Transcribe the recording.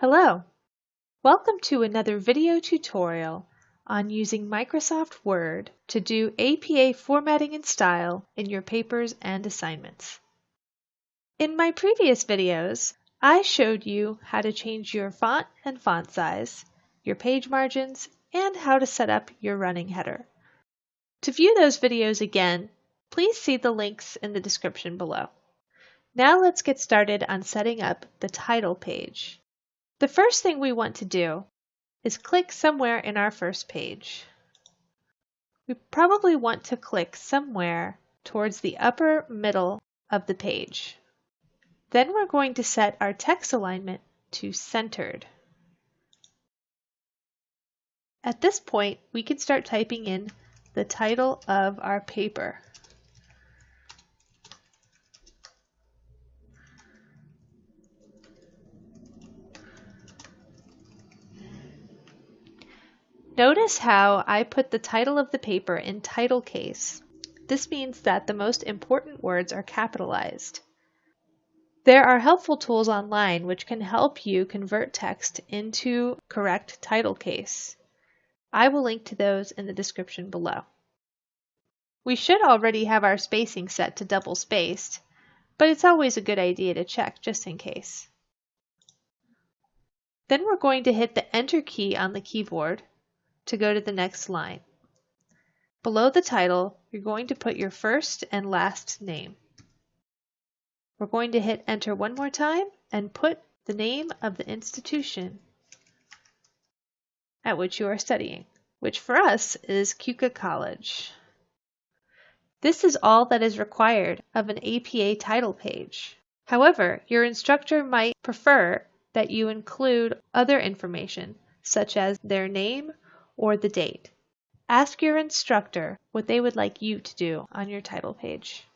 Hello! Welcome to another video tutorial on using Microsoft Word to do APA formatting and style in your papers and assignments. In my previous videos, I showed you how to change your font and font size, your page margins, and how to set up your running header. To view those videos again, please see the links in the description below. Now let's get started on setting up the title page. The first thing we want to do is click somewhere in our first page. We probably want to click somewhere towards the upper middle of the page. Then we're going to set our text alignment to centered. At this point, we can start typing in the title of our paper. Notice how I put the title of the paper in title case. This means that the most important words are capitalized. There are helpful tools online which can help you convert text into correct title case. I will link to those in the description below. We should already have our spacing set to double spaced, but it's always a good idea to check just in case. Then we're going to hit the Enter key on the keyboard to go to the next line. Below the title, you're going to put your first and last name. We're going to hit enter one more time and put the name of the institution at which you are studying, which for us is Keuka College. This is all that is required of an APA title page. However, your instructor might prefer that you include other information, such as their name or the date. Ask your instructor what they would like you to do on your title page.